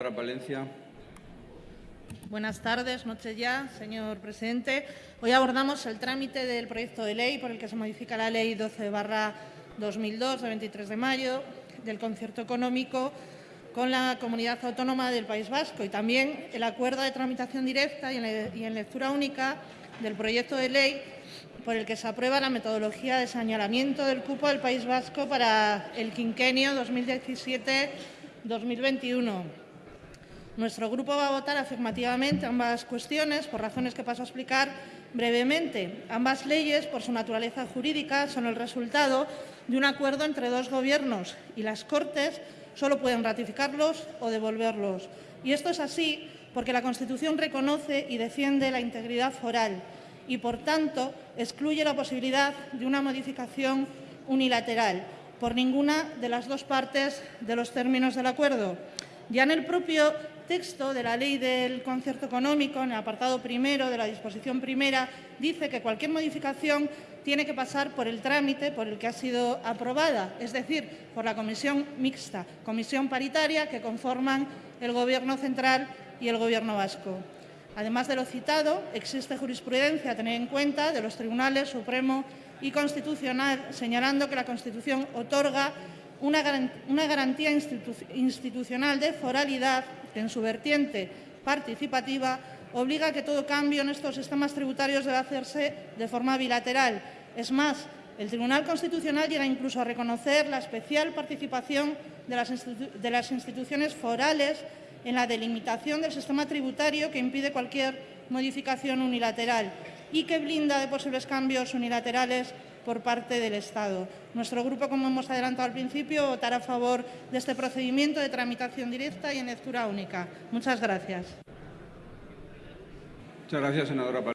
Señora Palencia. Buenas tardes, noche ya, señor presidente. Hoy abordamos el trámite del proyecto de ley por el que se modifica la Ley 12 2002 de 23 de mayo del concierto económico con la comunidad autónoma del País Vasco y también el acuerdo de tramitación directa y en lectura única del proyecto de ley por el que se aprueba la metodología de señalamiento del cupo del País Vasco para el quinquenio 2017-2021. Nuestro grupo va a votar afirmativamente ambas cuestiones por razones que paso a explicar brevemente. Ambas leyes, por su naturaleza jurídica, son el resultado de un acuerdo entre dos gobiernos y las Cortes solo pueden ratificarlos o devolverlos. Y esto es así porque la Constitución reconoce y defiende la integridad foral y, por tanto, excluye la posibilidad de una modificación unilateral por ninguna de las dos partes de los términos del acuerdo. Ya en el propio texto de la Ley del Concierto Económico, en el apartado primero de la disposición primera, dice que cualquier modificación tiene que pasar por el trámite por el que ha sido aprobada, es decir, por la comisión mixta, comisión paritaria que conforman el Gobierno central y el Gobierno vasco. Además de lo citado, existe jurisprudencia a tener en cuenta de los tribunales Supremo y Constitucional, señalando que la Constitución otorga una, garantía institucional de foralidad en su vertiente participativa obliga a que todo cambio en estos sistemas tributarios debe hacerse de forma bilateral. Es más, el Tribunal Constitucional llega incluso a reconocer la especial participación de las, de las instituciones forales en la delimitación del sistema tributario que impide cualquier modificación unilateral y que blinda de posibles cambios unilaterales por parte del Estado. Nuestro grupo, como hemos adelantado al principio, votará a favor de este procedimiento de tramitación directa y en lectura única. Muchas gracias. Muchas gracias, senadora